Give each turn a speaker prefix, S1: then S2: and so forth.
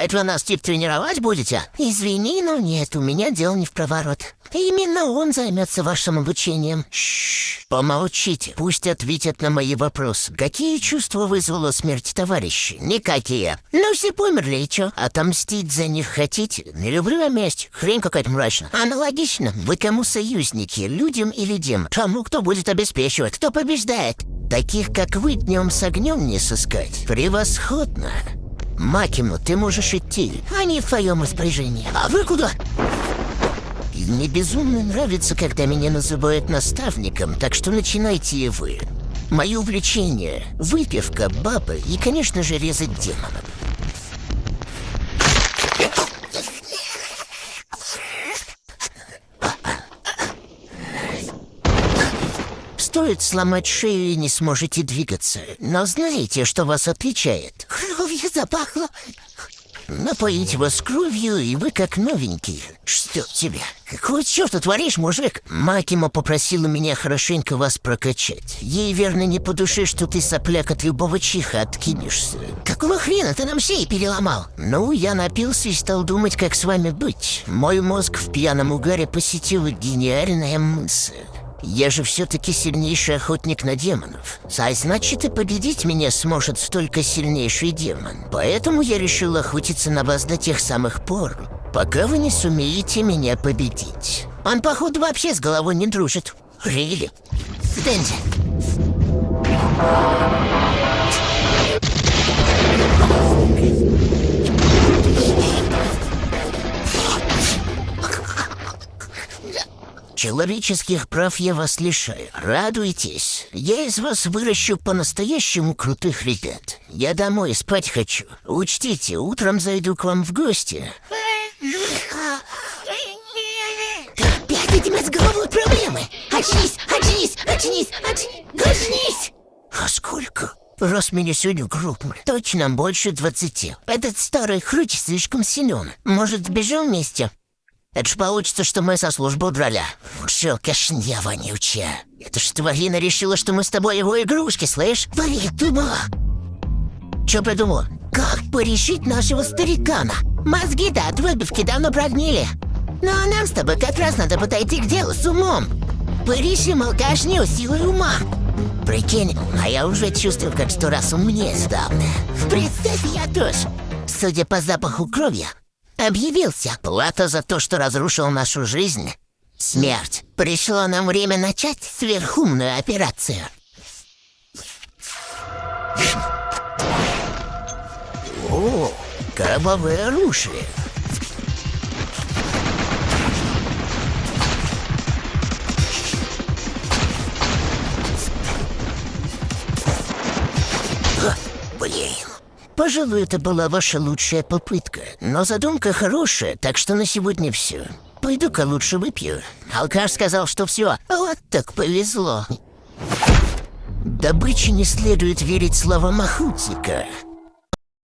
S1: Это вы нас тип тренировать будете? Извини, но нет, у меня дел не в проворот. Именно он займется вашим обучением. Шш, помолчите, пусть ответят на мои вопросы. Какие чувства вызвала смерть товарища? Никакие. Ну, все померли, и чё? Отомстить за них хотите? Не люблю я месть. Хрень какая-то мрачная. Аналогично. Вы кому союзники, людям или демонам? Кому кто будет обеспечивать? Кто побеждает? Таких, как вы, днем с огнем не сыскать. Превосходно. Макину, ты можешь идти. Они в твоем распоряжении. А вы куда? Мне безумно нравится, когда меня называют наставником, так что начинайте и вы. Мое увлечение – выпивка, бабы и, конечно же, резать демонов. Стоит сломать шею и не сможете двигаться. Но знаете, что вас отличает? Кровью запахло. Напоить вас кровью, и вы как новенький. Что тебе? Какого черта творишь, мужик? Макима попросила меня хорошенько вас прокачать. Ей верно не по душе, что ты сопляк от любого чиха откинешься. Какого хрена ты нам шеи переломал? Ну, я напился и стал думать, как с вами быть. Мой мозг в пьяном угаре посетила гениальная мысль. Я же все-таки сильнейший охотник на демонов. А значит, и победить меня сможет столько сильнейший демон. Поэтому я решил охотиться на вас до тех самых пор, пока вы не сумеете меня победить. Он, походу, вообще с головой не дружит. Рили. Стэнди. Человеческих прав я вас лишаю. Радуйтесь. Я из вас выращу по-настоящему крутых ребят. Я домой спать хочу. Учтите, утром зайду к вам в гости. Опять с головой проблемы. Очнись, очнись, очнись, очнись, очнись. А сколько? Рост меня сегодня крупный. Точно больше двадцати. Этот старый хрыч слишком силен. Может, сбежим вместе? Это ж получится, что мы со службы удрали. Все, кашня вонючая. Это ж тварина решила, что мы с тобой его игрушки, слышь? Придумала. Че придумала? Как порешить нашего старикана? Мозги-то от выпивки давно прогнили. Ну а нам с тобой как раз надо подойти к делу с умом. Порешим алкашню силой ума. Прикинь, а я уже чувствую, как сто раз умнее стал. Представь, я тоже. Судя по запаху крови, Объявился. Плата за то, что разрушил нашу жизнь. Смерть. Пришло нам время начать сверхумную операцию. О, кровавое оружие. Блин. Пожалуй, это была ваша лучшая попытка. Но задумка хорошая, так что на сегодня все. Пойду-ка лучше выпью. Алкаш сказал, что все. Вот так повезло. Добыче не следует верить словам охотника.